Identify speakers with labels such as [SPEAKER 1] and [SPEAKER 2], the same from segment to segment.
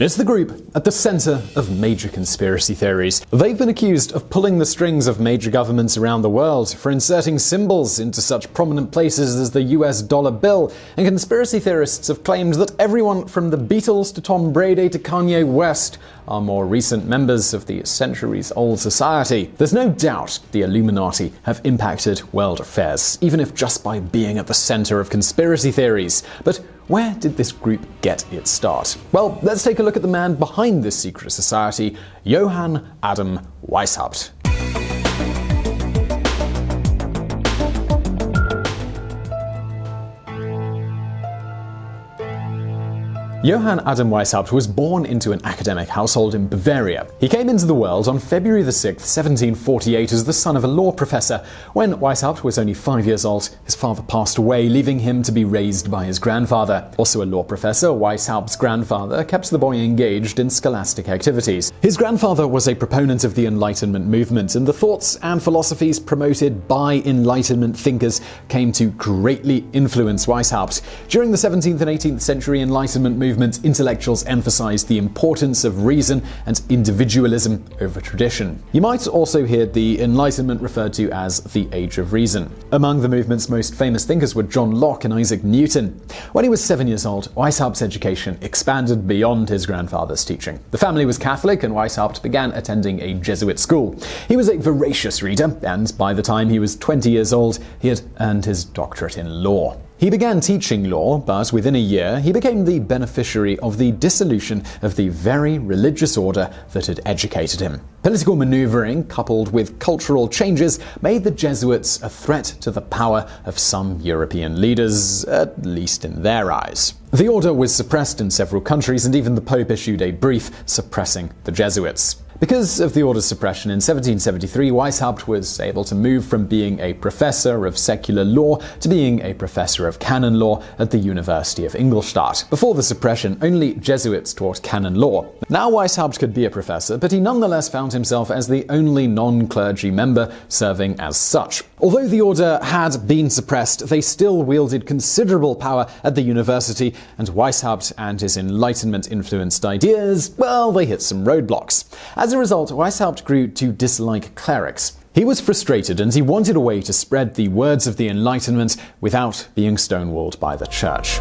[SPEAKER 1] It's the group at the center of major conspiracy theories. They've been accused of pulling the strings of major governments around the world, for inserting symbols into such prominent places as the US dollar bill, and conspiracy theorists have claimed that everyone from the Beatles to Tom Brady to Kanye West are more recent members of the centuries old society. There's no doubt the Illuminati have impacted world affairs, even if just by being at the center of conspiracy theories. But where did this group get its start? Well, let's take a look at the man behind this secret society, Johann Adam Weishaupt. Johann Adam Weishaupt was born into an academic household in Bavaria. He came into the world on February 6, 1748, as the son of a law professor. When Weishaupt was only five years old, his father passed away, leaving him to be raised by his grandfather. Also a law professor, Weishaupt's grandfather kept the boy engaged in scholastic activities. His grandfather was a proponent of the Enlightenment movement, and the thoughts and philosophies promoted by Enlightenment thinkers came to greatly influence Weishaupt. During the 17th and 18th century Enlightenment movement, movement, intellectuals emphasized the importance of reason and individualism over tradition. You might also hear the Enlightenment referred to as the Age of Reason. Among the movement's most famous thinkers were John Locke and Isaac Newton. When he was seven years old, Weishaupt's education expanded beyond his grandfather's teaching. The family was Catholic, and Weishaupt began attending a Jesuit school. He was a voracious reader, and by the time he was 20 years old, he had earned his doctorate in law. He began teaching law, but within a year he became the beneficiary of the dissolution of the very religious order that had educated him. Political maneuvering, coupled with cultural changes, made the Jesuits a threat to the power of some European leaders, at least in their eyes. The order was suppressed in several countries, and even the Pope issued a brief suppressing the Jesuits. Because of the order's suppression in 1773, Weishaupt was able to move from being a professor of secular law to being a professor of canon law at the University of Ingolstadt. Before the suppression, only Jesuits taught canon law. Now Weishaupt could be a professor, but he nonetheless found himself as the only non-clergy member serving as such. Although the order had been suppressed, they still wielded considerable power at the university, and Weishaupt and his Enlightenment-influenced ideas, well, they hit some roadblocks. As as a result, Weishaupt grew to dislike clerics. He was frustrated and he wanted a way to spread the words of the Enlightenment without being stonewalled by the church.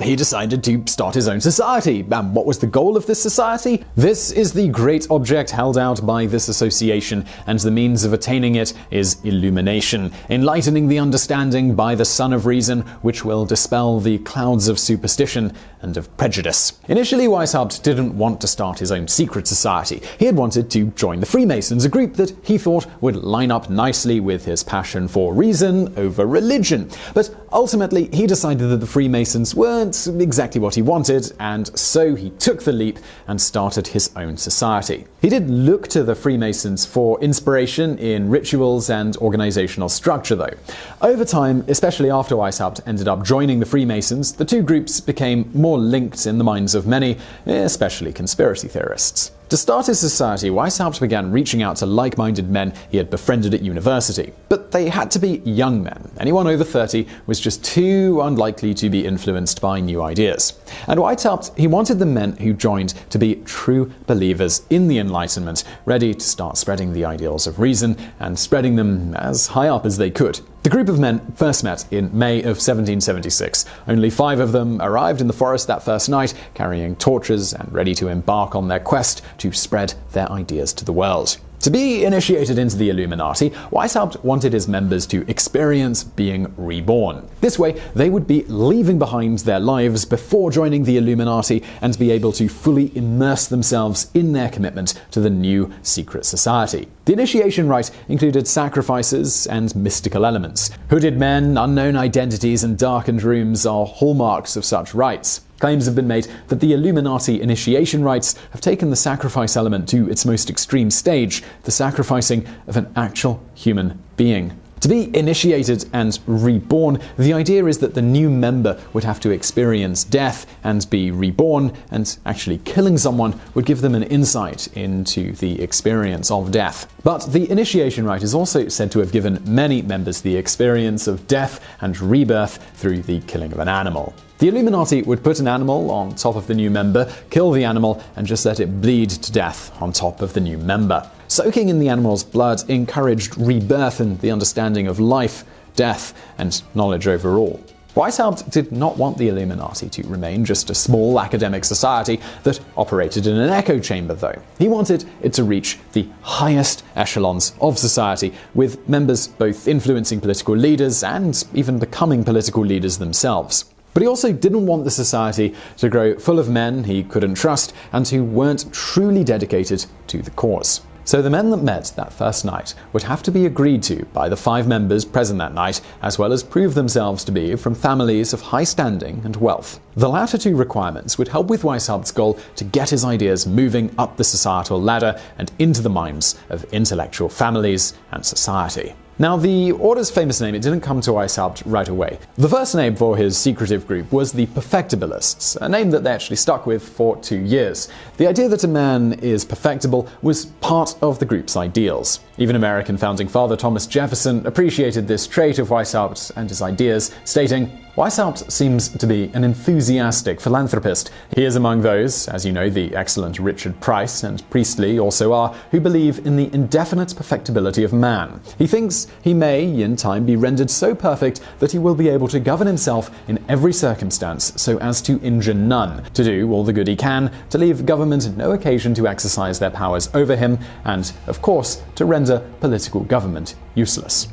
[SPEAKER 1] He decided to start his own society. And what was the goal of this society? This is the great object held out by this association, and the means of attaining it is illumination, enlightening the understanding by the sun of reason, which will dispel the clouds of superstition and of prejudice. Initially, Weishaupt didn't want to start his own secret society. He had wanted to join the Freemasons, a group that he thought would line up nicely with his passion for reason over religion. But ultimately, he decided that the Freemasons weren't exactly what he wanted, and so he took the leap and started his own society. He did look to the Freemasons for inspiration in rituals and organizational structure, though. Over time, especially after Weishaupt ended up joining the Freemasons, the two groups became more more linked in the minds of many, especially conspiracy theorists. To start his society, Weishaupt began reaching out to like minded men he had befriended at university. But they had to be young men. Anyone over 30 was just too unlikely to be influenced by new ideas. And Weishaupt, he wanted the men who joined to be true believers in the Enlightenment, ready to start spreading the ideals of reason and spreading them as high up as they could. The group of men first met in May of 1776. Only five of them arrived in the forest that first night, carrying torches and ready to embark on their quest to spread their ideas to the world. To be initiated into the Illuminati, Weishaupt wanted his members to experience being reborn. This way, they would be leaving behind their lives before joining the Illuminati and be able to fully immerse themselves in their commitment to the new secret society. The initiation rite included sacrifices and mystical elements. Hooded men, unknown identities, and darkened rooms are hallmarks of such rites. Claims have been made that the Illuminati initiation rites have taken the sacrifice element to its most extreme stage, the sacrificing of an actual human being. To be initiated and reborn, the idea is that the new member would have to experience death and be reborn, and actually killing someone would give them an insight into the experience of death. But the initiation rite is also said to have given many members the experience of death and rebirth through the killing of an animal. The Illuminati would put an animal on top of the new member, kill the animal, and just let it bleed to death on top of the new member. Soaking in the animal's blood encouraged rebirth and the understanding of life, death, and knowledge overall. Weishaupt did not want the Illuminati to remain just a small academic society that operated in an echo chamber, though. He wanted it to reach the highest echelons of society, with members both influencing political leaders and even becoming political leaders themselves. But he also didn't want the society to grow full of men he couldn't trust and who weren't truly dedicated to the cause. So the men that met that first night would have to be agreed to by the five members present that night, as well as prove themselves to be from families of high standing and wealth. The latter two requirements would help with Weishaupt's goal to get his ideas moving up the societal ladder and into the minds of intellectual families and society. Now, the Order's famous name, it didn't come to Weishaupt right away. The first name for his secretive group was the Perfectibilists, a name that they actually stuck with for two years. The idea that a man is perfectible was part of the group's ideals. Even American founding father Thomas Jefferson appreciated this trait of Weishaupt and his ideas, stating, Weishaupt seems to be an enthusiastic philanthropist. He is among those, as you know, the excellent Richard Price and Priestley also are, who believe in the indefinite perfectibility of man. He thinks he may, in time, be rendered so perfect that he will be able to govern himself in every circumstance so as to injure none, to do all the good he can, to leave government no occasion to exercise their powers over him, and, of course, to render political government useless.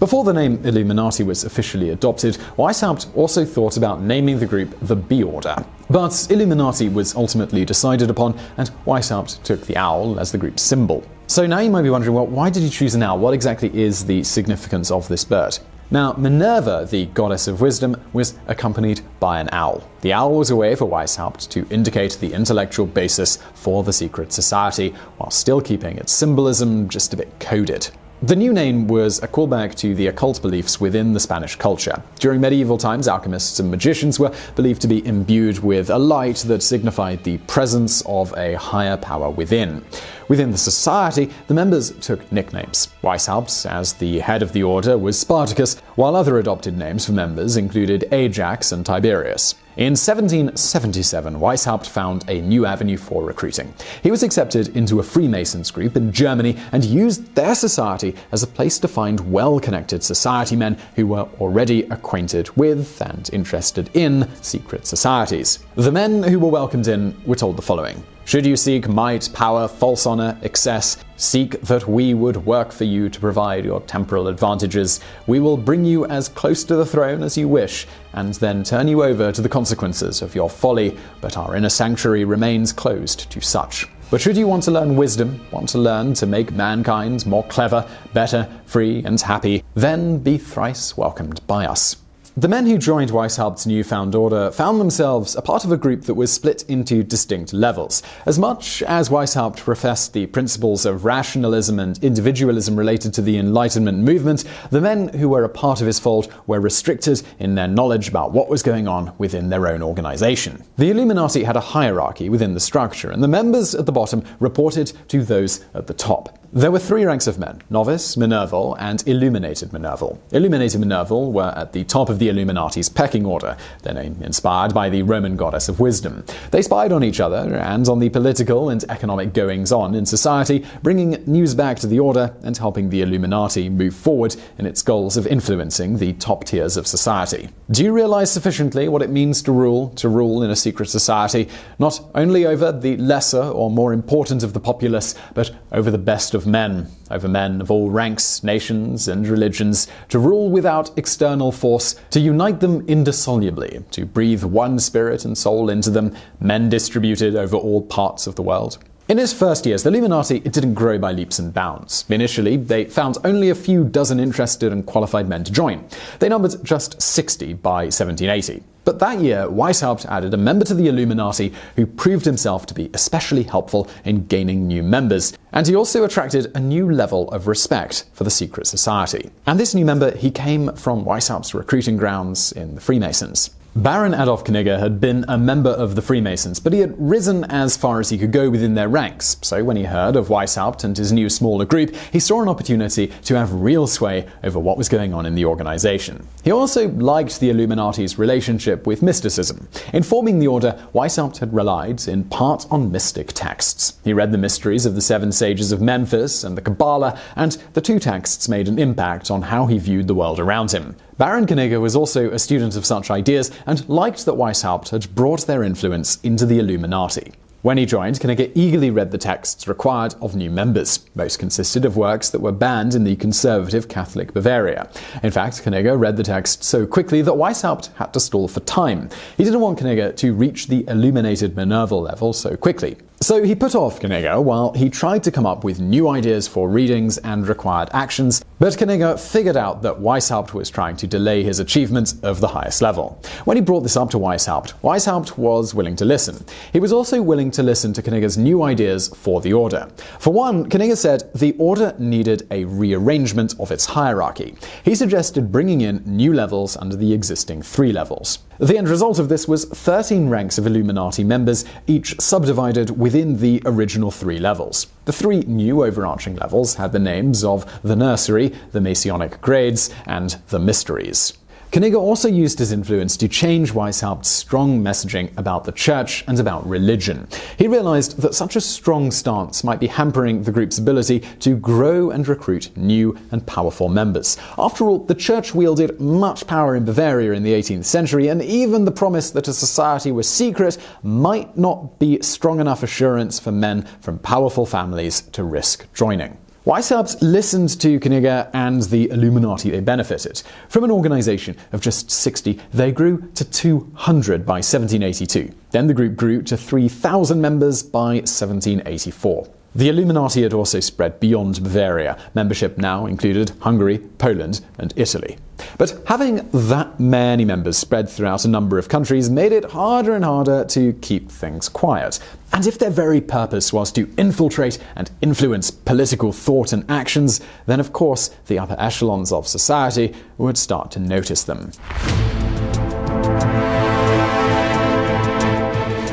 [SPEAKER 1] Before the name Illuminati was officially adopted, Weishaupt also thought about naming the group the B Order. But Illuminati was ultimately decided upon, and Weishaupt took the owl as the group's symbol. So now you might be wondering, well, why did he choose an owl? What exactly is the significance of this bird? Now, Minerva, the goddess of wisdom, was accompanied by an owl. The owl was a way for Weishaupt to indicate the intellectual basis for the secret society, while still keeping its symbolism just a bit coded. The new name was a callback to the occult beliefs within the Spanish culture. During medieval times, alchemists and magicians were believed to be imbued with a light that signified the presence of a higher power within. Within the society, the members took nicknames. Weishaupt, as the head of the order, was Spartacus, while other adopted names for members included Ajax and Tiberius. In 1777, Weishaupt found a new avenue for recruiting. He was accepted into a Freemasons group in Germany and used their society as a place to find well connected society men who were already acquainted with and interested in secret societies. The men who were welcomed in were told the following should you seek might, power, false honor, excess, seek that we would work for you to provide your temporal advantages. We will bring you as close to the throne as you wish, and then turn you over to the consequences of your folly, but our inner sanctuary remains closed to such. But should you want to learn wisdom, want to learn to make mankind more clever, better, free, and happy, then be thrice welcomed by us. The men who joined Weishaupt's newfound order found themselves a part of a group that was split into distinct levels. As much as Weishaupt professed the principles of rationalism and individualism related to the Enlightenment movement, the men who were a part of his fold were restricted in their knowledge about what was going on within their own organization. The Illuminati had a hierarchy within the structure, and the members at the bottom reported to those at the top. There were three ranks of men novice, Minerval, and illuminated Minerval. Illuminated Minerval were at the top of the Illuminati's pecking order, their name inspired by the Roman goddess of wisdom. They spied on each other and on the political and economic goings on in society, bringing news back to the order and helping the Illuminati move forward in its goals of influencing the top tiers of society. Do you realize sufficiently what it means to rule, to rule in a secret society, not only over the lesser or more important of the populace, but over the best of men, over men of all ranks, nations, and religions, to rule without external force, to unite them indissolubly, to breathe one spirit and soul into them, men distributed over all parts of the world. In his first years, the Illuminati it didn't grow by leaps and bounds. Initially, they found only a few dozen interested and qualified men to join. They numbered just 60 by 1780. But that year, Weishaupt added a member to the Illuminati who proved himself to be especially helpful in gaining new members. And he also attracted a new level of respect for the secret society. And this new member, he came from Weishaupt's recruiting grounds in the Freemasons. Baron Adolf Knigge had been a member of the Freemasons, but he had risen as far as he could go within their ranks. So when he heard of Weishaupt and his new smaller group, he saw an opportunity to have real sway over what was going on in the organization. He also liked the Illuminati's relationship with mysticism. In forming the order, Weishaupt had relied in part on mystic texts. He read the mysteries of the seven sages of Memphis and the Kabbalah, and the two texts made an impact on how he viewed the world around him. Baron Knigge was also a student of such ideas and liked that Weishaupt had brought their influence into the Illuminati. When he joined, Knigge eagerly read the texts required of new members. Most consisted of works that were banned in the conservative Catholic Bavaria. In fact, Knigge read the text so quickly that Weishaupt had to stall for time. He didn't want Knigge to reach the illuminated Minerval level so quickly. So he put off Knigge while he tried to come up with new ideas for readings and required actions, but Knigge figured out that Weishaupt was trying to delay his achievements of the highest level. When he brought this up to Weishaupt, Weishaupt was willing to listen. He was also willing to listen to Knigge's new ideas for the Order. For one, Knigge said the Order needed a rearrangement of its hierarchy. He suggested bringing in new levels under the existing three levels. The end result of this was 13 ranks of Illuminati members, each subdivided within the original three levels. The three new overarching levels had the names of the Nursery, the Masonic Grades, and the Mysteries. Knigge also used his influence to change Weishaupt's strong messaging about the church and about religion. He realized that such a strong stance might be hampering the group's ability to grow and recruit new and powerful members. After all, the church wielded much power in Bavaria in the 18th century, and even the promise that a society was secret might not be strong enough assurance for men from powerful families to risk joining. Weishaupt listened to Knigge and the Illuminati they benefited. From an organization of just 60, they grew to 200 by 1782. Then the group grew to 3,000 members by 1784. The Illuminati had also spread beyond Bavaria. Membership now included Hungary, Poland, and Italy. But having that many members spread throughout a number of countries made it harder and harder to keep things quiet. And if their very purpose was to infiltrate and influence political thought and actions, then of course the upper echelons of society would start to notice them.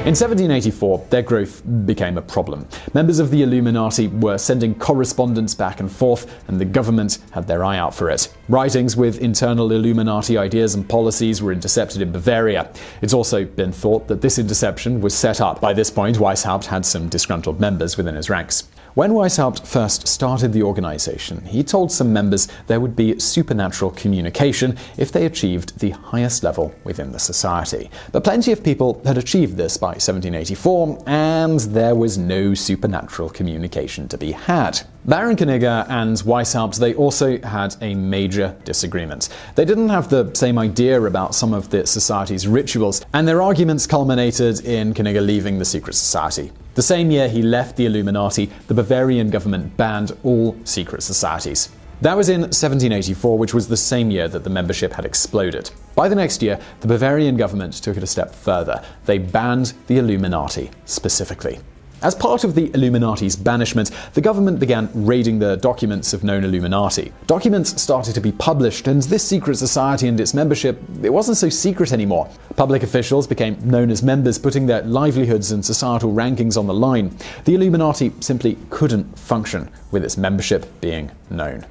[SPEAKER 1] In 1784, their growth became a problem. Members of the Illuminati were sending correspondence back and forth, and the government had their eye out for it. Writings with internal Illuminati ideas and policies were intercepted in Bavaria. It's also been thought that this interception was set up. By this point, Weishaupt had some disgruntled members within his ranks. When Weishaupt first started the organization, he told some members there would be supernatural communication if they achieved the highest level within the society. But plenty of people had achieved this by 1784, and there was no supernatural communication to be had. Baron Knigge and Weishaupt, they also had a major disagreement. They didn't have the same idea about some of the society's rituals, and their arguments culminated in Knigge leaving the secret society. The same year he left the Illuminati, the Bavarian government banned all secret societies. That was in 1784, which was the same year that the membership had exploded. By the next year, the Bavarian government took it a step further. They banned the Illuminati specifically. As part of the Illuminati's banishment, the government began raiding the documents of known Illuminati. Documents started to be published, and this secret society and its membership, it wasn't so secret anymore. Public officials became known as members, putting their livelihoods and societal rankings on the line. The Illuminati simply couldn't function with its membership being known.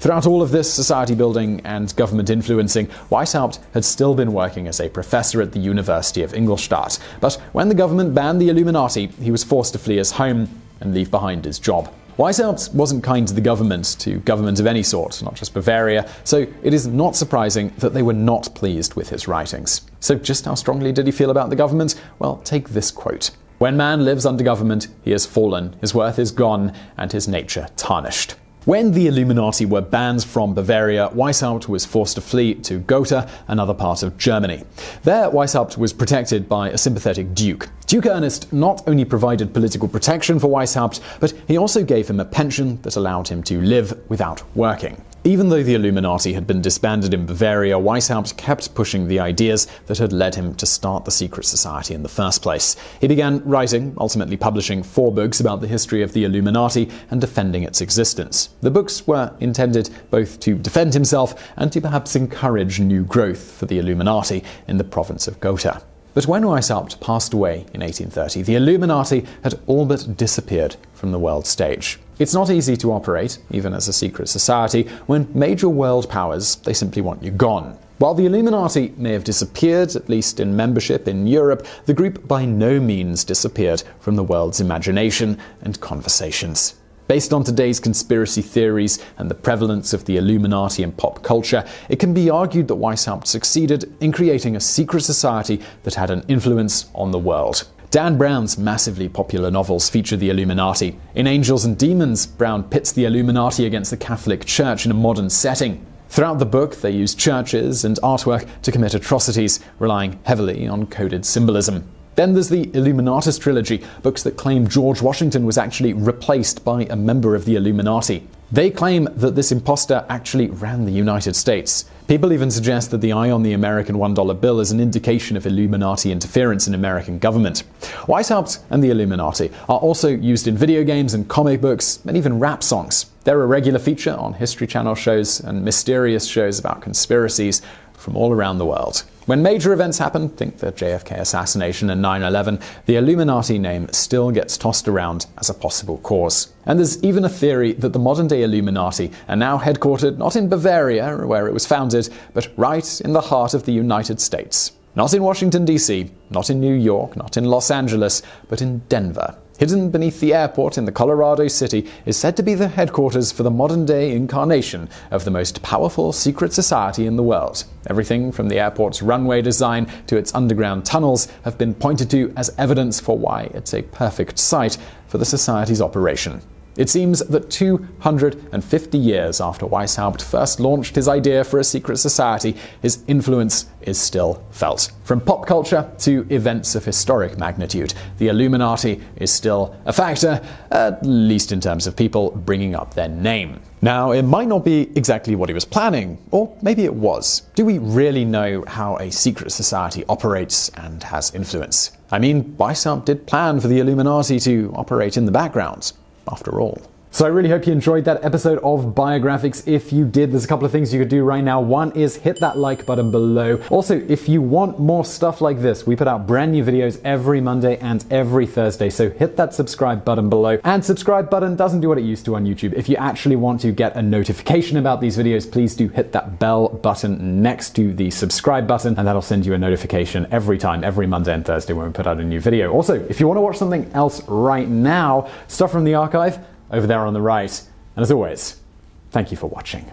[SPEAKER 1] Throughout all of this society building and government influencing, Weishaupt had still been working as a professor at the University of Ingolstadt. But when the government banned the Illuminati, he was forced to flee his home and leave behind his job. Weishaupt wasn't kind to the government, to government of any sort, not just Bavaria, so it is not surprising that they were not pleased with his writings. So, just how strongly did he feel about the government? Well, take this quote. When man lives under government, he has fallen, his worth is gone, and his nature tarnished. When the Illuminati were banned from Bavaria, Weishaupt was forced to flee to Gotha, another part of Germany. There, Weishaupt was protected by a sympathetic duke. Duke Ernest not only provided political protection for Weishaupt, but he also gave him a pension that allowed him to live without working. Even though the Illuminati had been disbanded in Bavaria, Weishaupt kept pushing the ideas that had led him to start the secret society in the first place. He began writing, ultimately publishing four books about the history of the Illuminati and defending its existence. The books were intended both to defend himself and to perhaps encourage new growth for the Illuminati in the province of Gotha. But when Weishaupt passed away in 1830, the Illuminati had all but disappeared from the world stage. It's not easy to operate, even as a secret society, when major world powers, they simply want you gone. While the Illuminati may have disappeared, at least in membership in Europe, the group by no means disappeared from the world's imagination and conversations. Based on today's conspiracy theories and the prevalence of the Illuminati in pop culture, it can be argued that Weishaupt succeeded in creating a secret society that had an influence on the world. Dan Brown's massively popular novels feature the Illuminati. In Angels and Demons, Brown pits the Illuminati against the Catholic Church in a modern setting. Throughout the book, they use churches and artwork to commit atrocities, relying heavily on coded symbolism. Then there's the Illuminatus trilogy, books that claim George Washington was actually replaced by a member of the Illuminati. They claim that this impostor actually ran the United States. People even suggest that the eye on the American $1 bill is an indication of Illuminati interference in American government. Weishaupt and the Illuminati are also used in video games and comic books and even rap songs. They're a regular feature on History Channel shows and mysterious shows about conspiracies from all around the world. When major events happen, think the JFK assassination and 9 11, the Illuminati name still gets tossed around as a possible cause. And there's even a theory that the modern day Illuminati are now headquartered not in Bavaria, where it was founded, but right in the heart of the United States. Not in Washington, D.C., not in New York, not in Los Angeles, but in Denver. Hidden beneath the airport in the Colorado City is said to be the headquarters for the modern day incarnation of the most powerful secret society in the world. Everything from the airport's runway design to its underground tunnels have been pointed to as evidence for why it's a perfect site for the society's operation. It seems that 250 years after Weishaupt first launched his idea for a secret society, his influence is still felt. From pop culture to events of historic magnitude, the Illuminati is still a factor, at least in terms of people bringing up their name. Now, it might not be exactly what he was planning, or maybe it was. Do we really know how a secret society operates and has influence? I mean, Weishaupt did plan for the Illuminati to operate in the background after all. So I really hope you enjoyed that episode of Biographics. If you did, there's a couple of things you could do right now. One is hit that like button below. Also, if you want more stuff like this, we put out brand new videos every Monday and every Thursday. So hit that subscribe button below. And subscribe button doesn't do what it used to on YouTube. If you actually want to get a notification about these videos, please do hit that bell button next to the subscribe button, and that'll send you a notification every time, every Monday and Thursday when we put out a new video. Also, if you want to watch something else right now, stuff from the archive, over there on the right. And as always, thank you for watching.